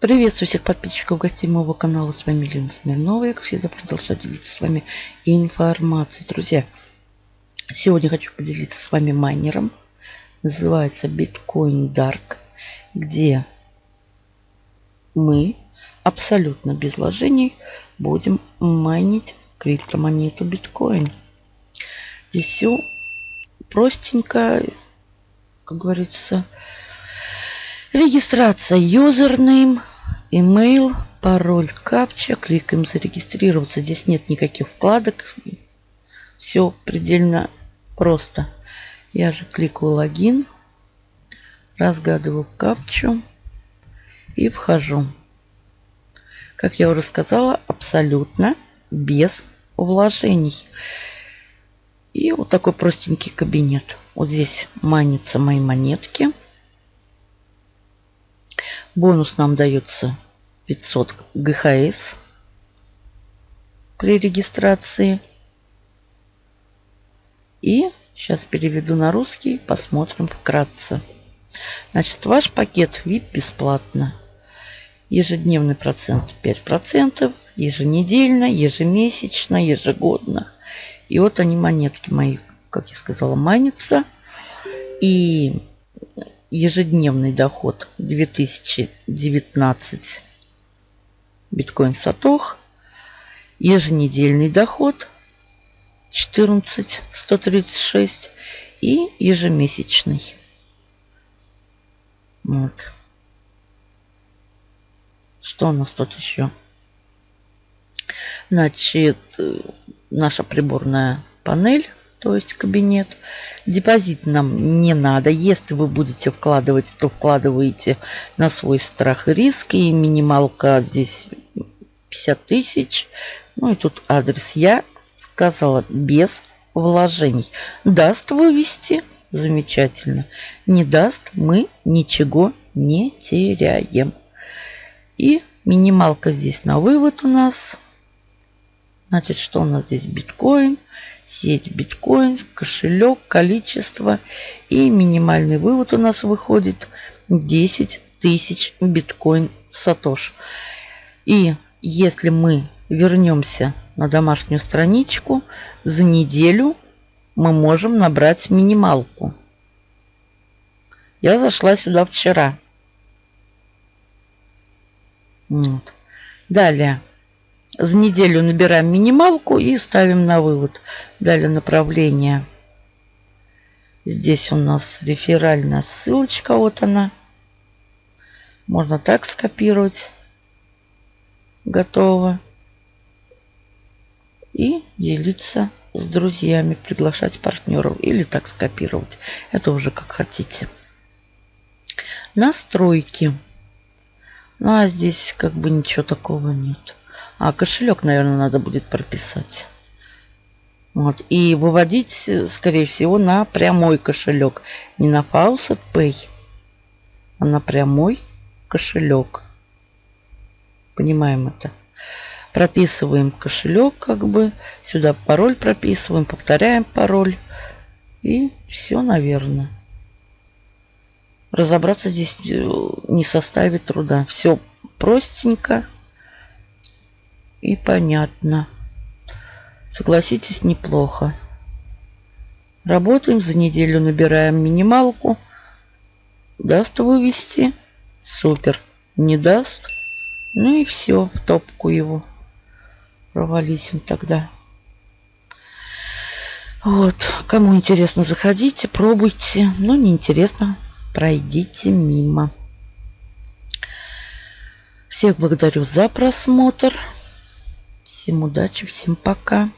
Приветствую всех подписчиков гостей моего канала. С вами Лена Смирнова. Я, как всегда, продолжаю делиться с вами информацией. Друзья, сегодня хочу поделиться с вами майнером. Называется Bitcoin Dark, где мы абсолютно без вложений будем майнить криптомонету биткоин. Здесь все простенько, как говорится, Регистрация username, email, пароль, капча. Кликаем зарегистрироваться. Здесь нет никаких вкладок. Все предельно просто. Я же кликаю логин, разгадываю капчу и вхожу. Как я уже сказала, абсолютно без вложений. И вот такой простенький кабинет. Вот здесь манятся мои монетки. Бонус нам дается 500 ГХС при регистрации. И сейчас переведу на русский, посмотрим вкратце. Значит, ваш пакет VIP бесплатно. Ежедневный процент 5%, еженедельно, ежемесячно, ежегодно. И вот они, монетки мои, как я сказала, манятся. И ежедневный доход 2019 биткоин сатох. Еженедельный доход 14 136 и ежемесячный. Вот. Что у нас тут еще? Значит, э, наша приборная панель то есть кабинет. Депозит нам не надо. Если вы будете вкладывать, то вкладываете на свой страх и риск. И минималка здесь 50 тысяч. Ну и тут адрес я сказала без вложений. Даст вывести? Замечательно. Не даст, мы ничего не теряем. И минималка здесь на вывод у нас. Значит, что у нас здесь? Биткоин сеть биткоин, кошелек, количество. И минимальный вывод у нас выходит 10 тысяч биткоин сатош. И если мы вернемся на домашнюю страничку, за неделю мы можем набрать минималку. Я зашла сюда вчера. Вот. Далее. За неделю набираем минималку и ставим на вывод. Далее направление. Здесь у нас реферальная ссылочка. Вот она. Можно так скопировать. Готово. И делиться с друзьями, приглашать партнеров или так скопировать. Это уже как хотите. Настройки. Ну а здесь как бы ничего такого нет. А кошелек, наверное, надо будет прописать. Вот. И выводить, скорее всего, на прямой кошелек. Не на Faucet Pay, а на прямой кошелек. Понимаем это. Прописываем кошелек, как бы. Сюда пароль прописываем, повторяем пароль. И все, наверное. Разобраться здесь э, не составит труда. Все простенько и понятно. Согласитесь, неплохо. Работаем, за неделю набираем минималку. Даст вывести? Супер. Не даст? Ну и все, в топку его. Провались он тогда. Вот, кому интересно, заходите, пробуйте. Но не интересно, пройдите мимо. Всех благодарю за просмотр. Всем удачи, всем пока.